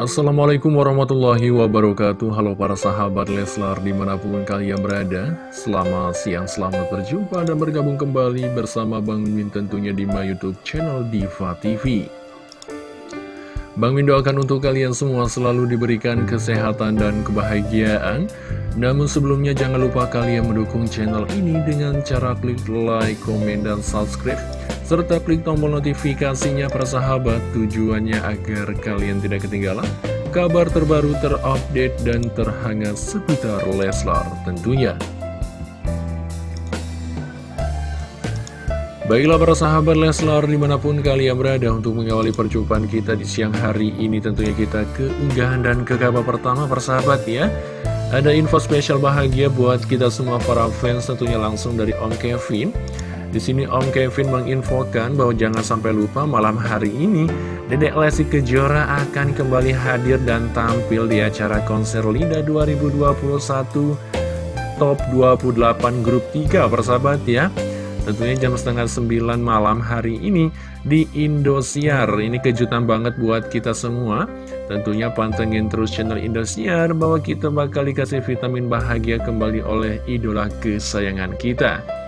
Assalamualaikum warahmatullahi wabarakatuh. Halo para sahabat Leslar di mana pun kalian berada. Selamat siang, selamat berjumpa dan bergabung kembali bersama Bang Min tentunya di my youtube channel Diva TV Bang Min doakan untuk kalian semua selalu diberikan kesehatan dan kebahagiaan. Namun sebelumnya jangan lupa kalian mendukung channel ini dengan cara klik like, komen, dan subscribe serta klik tombol notifikasinya persahabat tujuannya agar kalian tidak ketinggalan kabar terbaru terupdate dan terhangat seputar Leslar tentunya. Baiklah para sahabat Leslar di mana pun kalian berada untuk mengawali perjumpaan kita di siang hari ini tentunya kita ke unggahan dan ke kabar pertama persahabat ya. Ada info spesial bahagia buat kita semua para fans tentunya langsung dari Om Kevin. Di sini Om Kevin menginfokan bahwa jangan sampai lupa malam hari ini Dedek Lesti Kejora akan kembali hadir dan tampil di acara konser Lida 2021 Top 28 Grup 3 persahabat ya. Tentunya jam setengah 9 malam hari ini di Indosiar. Ini kejutan banget buat kita semua. Tentunya pantengin terus channel Indosiar Bahwa kita bakal dikasih vitamin bahagia kembali oleh idola kesayangan kita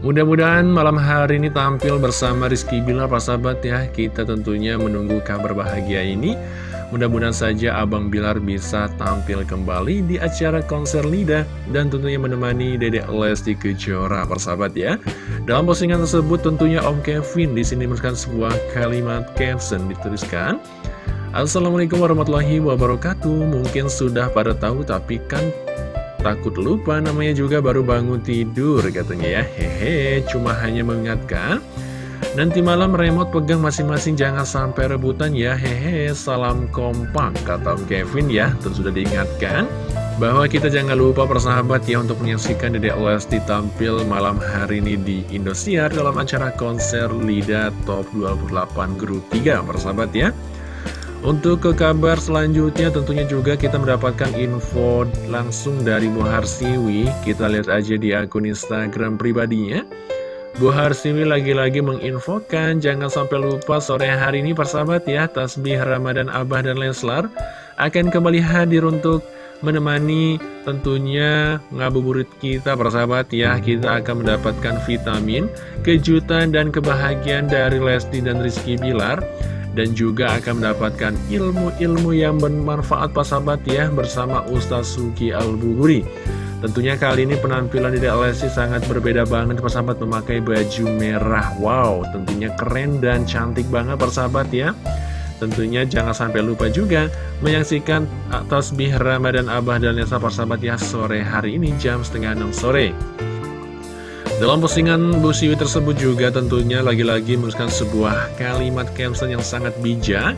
Mudah-mudahan malam hari ini tampil bersama Rizky Bilar, Pak sahabat ya. Kita tentunya menunggu kabar bahagia ini. Mudah-mudahan saja Abang Bilar bisa tampil kembali di acara konser Lida dan tentunya menemani Dedek Lesti Kejora, persahabat ya. Dalam postingan tersebut tentunya Om Kevin di sini menuliskan sebuah kalimat caption dituliskan. Assalamualaikum warahmatullahi wabarakatuh. Mungkin sudah pada tahu tapi kan Takut lupa namanya juga baru bangun tidur katanya ya. Hehe cuma hanya mengingatkan. Nanti malam remote pegang masing-masing jangan sampai rebutan ya. Hehe salam kompak kata Om Kevin ya. Tentu sudah diingatkan bahwa kita jangan lupa persahabat ya untuk menyaksikan Dedek Lesti tampil malam hari ini di Indosiar dalam acara konser Lida Top 28 Grup 3 persahabat ya untuk ke kabar selanjutnya tentunya juga kita mendapatkan info langsung dari Bu Harsiwi. Kita lihat aja di akun Instagram pribadinya. Bu Harsiwi lagi-lagi menginfokan Jangan sampai lupa sore hari ini persahabat ya Tasbih Ramadan Abah dan Leslar Akan kembali hadir untuk menemani tentunya ngabuburit kita persahabat ya. Kita akan mendapatkan vitamin, kejutan dan kebahagiaan dari Lesti dan Rizky Bilar dan juga akan mendapatkan ilmu-ilmu yang bermanfaat Pak Sahabat ya bersama Ustaz Suki Al-Buguri. Tentunya kali ini penampilan Dede Lesti sangat berbeda banget Pak Sahabat memakai baju merah. Wow, tentunya keren dan cantik banget Pak Sahabat ya. Tentunya jangan sampai lupa juga menyaksikan tasbih Ramadan Abah dan Lesa Sahabat ya sore hari ini jam setengah 6 sore. Dalam postingan Bu Siwi tersebut juga tentunya lagi-lagi menuliskan sebuah kalimat caption yang sangat bijak.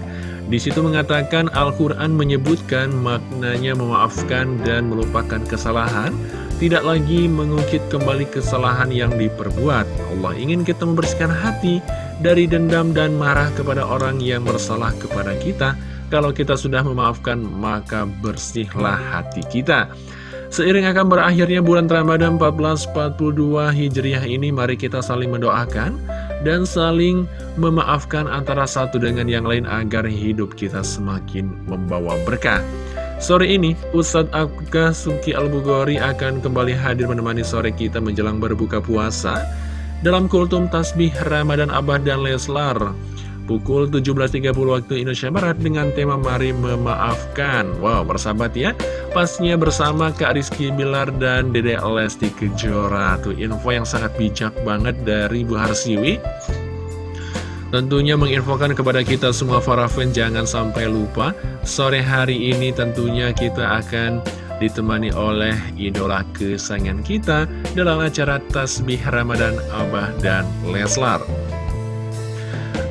Di situ mengatakan Al-Quran menyebutkan maknanya memaafkan dan melupakan kesalahan, tidak lagi mengungkit kembali kesalahan yang diperbuat. Allah ingin kita membersihkan hati dari dendam dan marah kepada orang yang bersalah kepada kita. Kalau kita sudah memaafkan, maka bersihlah hati kita. Seiring akan berakhirnya bulan Ramadan 1442 Hijriah ini, mari kita saling mendoakan dan saling memaafkan antara satu dengan yang lain agar hidup kita semakin membawa berkah. Sore ini, Ustadz Abka Suki Al-Bughori akan kembali hadir menemani sore kita menjelang berbuka puasa dalam kultum tasbih Ramadan Abah dan Leslar pukul 17.30 waktu Indonesia Barat dengan tema Mari Memaafkan. Wow, bersahabat ya. Pasnya bersama Kak Rizky Bilar dan Dede Lesti Kejora. Tuh info yang sangat bijak banget dari Bu Harsiwi. Tentunya menginfokan kepada kita semua para fans jangan sampai lupa Sore hari ini tentunya kita akan ditemani oleh idola kesayangan kita Dalam acara Tasbih Ramadan Abah dan Leslar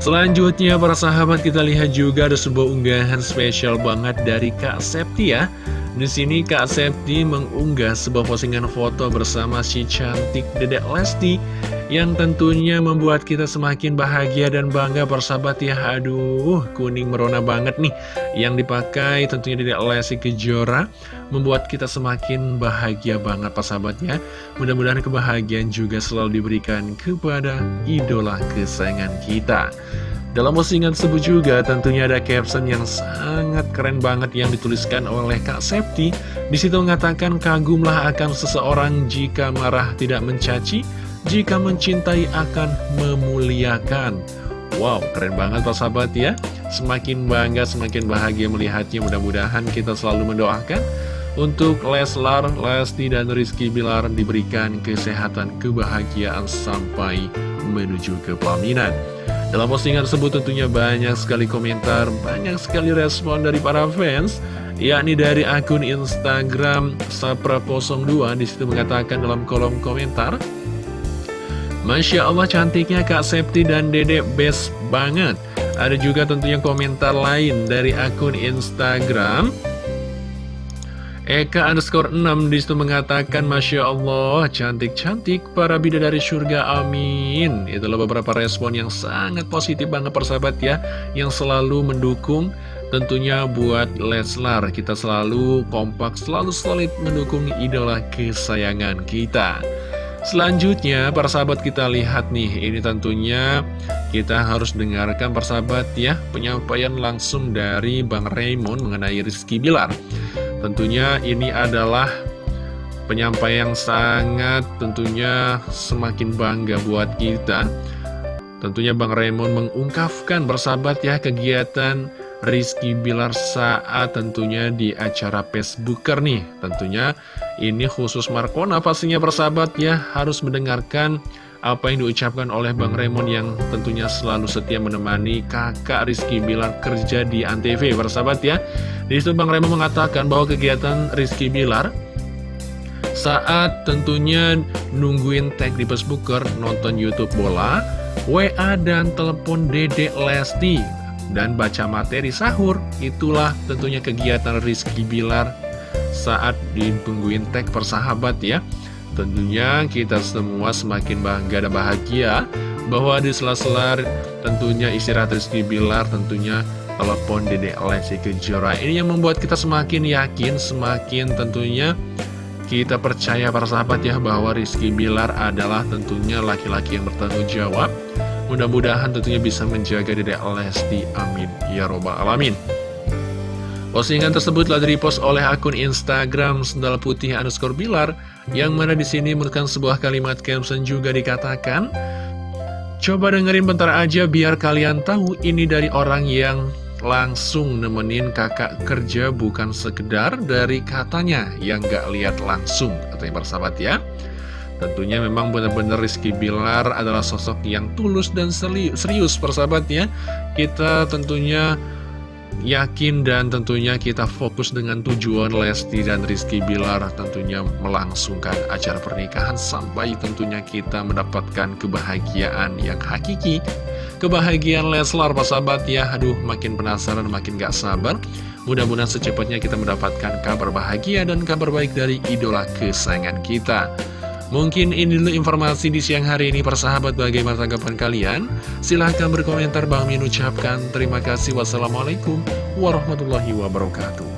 Selanjutnya para sahabat kita lihat juga ada sebuah unggahan spesial banget dari Kak Septi ya. Di sini Kak Septi mengunggah sebuah postingan foto bersama si cantik Dedek Lesti yang tentunya membuat kita semakin bahagia dan bangga persahabat ya. Aduh kuning merona banget nih. Yang dipakai tentunya di Lesi Kejora Membuat kita semakin bahagia banget persahabat ya Mudah-mudahan kebahagiaan juga selalu diberikan kepada idola kesayangan kita Dalam postingan tersebut juga tentunya ada caption yang sangat keren banget yang dituliskan oleh Kak Septi. Di situ mengatakan kagumlah akan seseorang jika marah tidak mencaci, jika mencintai akan memuliakan. Wow, keren banget Pak Sahabat ya. Semakin bangga, semakin bahagia melihatnya. Mudah-mudahan kita selalu mendoakan untuk Leslar, Lesti, dan Rizky Bilar diberikan kesehatan, kebahagiaan sampai menuju ke pelaminan. Dalam postingan tersebut tentunya banyak sekali komentar, banyak sekali respon dari para fans, yakni dari akun Instagram Sapra02 di situ mengatakan dalam kolom komentar, Masya Allah cantiknya Kak Septi dan Dede best banget. Ada juga tentunya komentar lain dari akun Instagram Eka underscore 6 di situ mengatakan Masya Allah cantik-cantik para bidadari surga amin. Itulah beberapa respon yang sangat positif banget persahabat ya Yang selalu mendukung tentunya buat Leslar. Kita selalu kompak selalu solid mendukung idola kesayangan kita. Selanjutnya persahabat kita lihat nih Ini tentunya kita harus dengarkan persahabat ya Penyampaian langsung dari Bang Raymond mengenai Rizky Bilar Tentunya ini adalah penyampaian yang sangat tentunya semakin bangga buat kita. Tentunya Bang Raymond mengungkapkan bersahabat ya kegiatan Rizky Bilar saat tentunya di acara Facebooker nih. Tentunya ini khusus Markona pastinya bersahabat ya harus mendengarkan apa yang diucapkan oleh Bang Raymond yang tentunya selalu setia menemani kakak Rizky Bilar kerja di Antv bersahabat ya. Di situ Bang Raymond mengatakan bahwa kegiatan Rizky Bilar saat tentunya nungguin tag di Facebooker nonton Youtube bola WA dan telepon Dede Lesti dan baca materi sahur. Itulah tentunya kegiatan Rizky Bilar saat ditungguin tag persahabat ya Tentunya kita semua semakin bangga dan bahagia bahwa di sela-sela tentunya istirahat Rizky Bilar tentunya telepon Dede Lesti Kejora. Ini yang membuat kita semakin yakin semakin tentunya kita percaya para sahabat ya bahwa Rizky Bilar adalah tentunya laki-laki yang bertanggung jawab. Mudah-mudahan tentunya bisa menjaga Dede Lesti. Amin. Ya robbal alamin. Postingan tersebut telah direpost oleh akun Instagram Sendal Putih underscore Bilar yang mana di sini merupakan sebuah kalimat caption juga dikatakan Coba dengerin bentar aja biar kalian tahu ini dari orang yang langsung nemenin kakak kerja bukan sekedar dari katanya yang gak lihat langsung katanya persahabat ya. Tentunya memang benar-benar Rizky Bilar adalah sosok yang tulus dan serius persahabat ya. Kita tentunya yakin dan tentunya kita fokus dengan tujuan Lesti dan Rizky Bilar tentunya melangsungkan acara pernikahan sampai tentunya kita mendapatkan kebahagiaan yang hakiki. Kebahagiaan Leslar Pak sahabat ya. Aduh makin penasaran makin gak sabar. Mudah-mudahan secepatnya kita mendapatkan kabar bahagia dan kabar baik dari idola kesayangan kita Mungkin ini dulu informasi di siang hari ini persahabat bagaimana tanggapan kalian? Silahkan berkomentar Bang Min ucapkan. Terima kasih. Wassalamualaikum warahmatullahi wabarakatuh